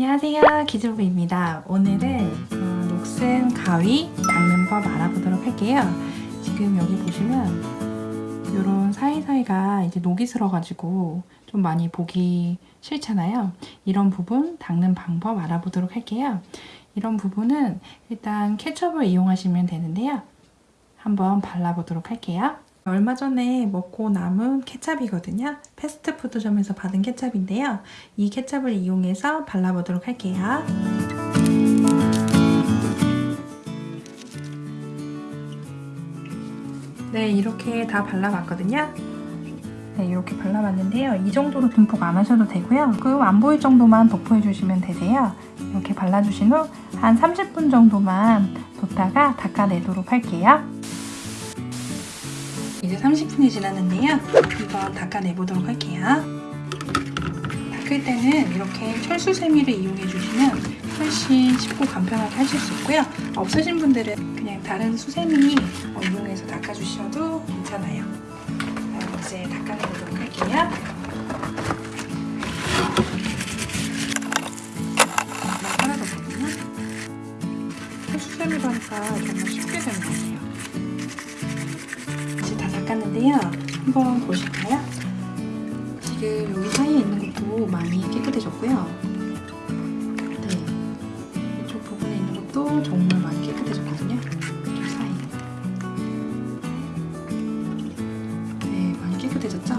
안녕하세요. 기주부입니다. 오늘은 어, 녹슨 가위 닦는 법 알아보도록 할게요. 지금 여기 보시면 이런 사이사이가 이제 녹이 슬어 가지고 좀 많이 보기 싫잖아요. 이런 부분 닦는 방법 알아보도록 할게요. 이런 부분은 일단 케첩을 이용하시면 되는데요. 한번 발라보도록 할게요 얼마 전에 먹고 남은 케찹이거든요. 패스트푸드점에서 받은 케찹인데요. 이 케찹을 이용해서 발라보도록 할게요. 네, 이렇게 다 발라봤거든요. 네, 이렇게 발라봤는데요. 이 정도로 듬뿍 안 하셔도 되고요. 그안 보일 정도만 도포해주시면 되세요. 이렇게 발라주신 후 한 30분 정도만 뒀다가 닦아내도록 할게요. 이제 30분이 지났는데요. 한번 닦아내보도록 할게요. 닦을 때는 이렇게 철수세미를 이용해 주시면 훨씬 쉽고 간편하게 하실 수 있고요. 없으신 분들은 그냥 다른 수세미 이용해서 닦아주셔도 괜찮아요. 이제 닦아내보도록 할게요. 철수세미로 하니까 정말 쉽게. 이제 다 닦았는데요. 한번 보실까요? 지금 여기 사이에 있는 것도 많이 깨끗해졌고요. 네. 이쪽 부분에 있는 것도 정말 많이 깨끗해졌거든요. 이쪽 사이. 네, 많이 깨끗해졌죠?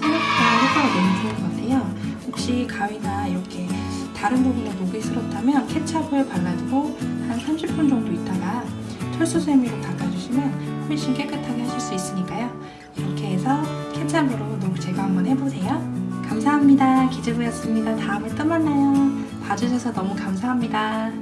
생각보다 효과가 너무 좋은 것 같아요. 혹시 가위가 이렇게 다른 부분에 녹이 슬었다면 케찹을 발라두고 한 30분 정도 있다가 철수세미로 닦아주시면 훨씬 깨끗하게 하실 수 있으니까요. 이렇게 해서 케찹으로 녹 제거 한번 해보세요. 감사합니다. 기즈부였습니다. 다음에 또 만나요. 봐주셔서 너무 감사합니다.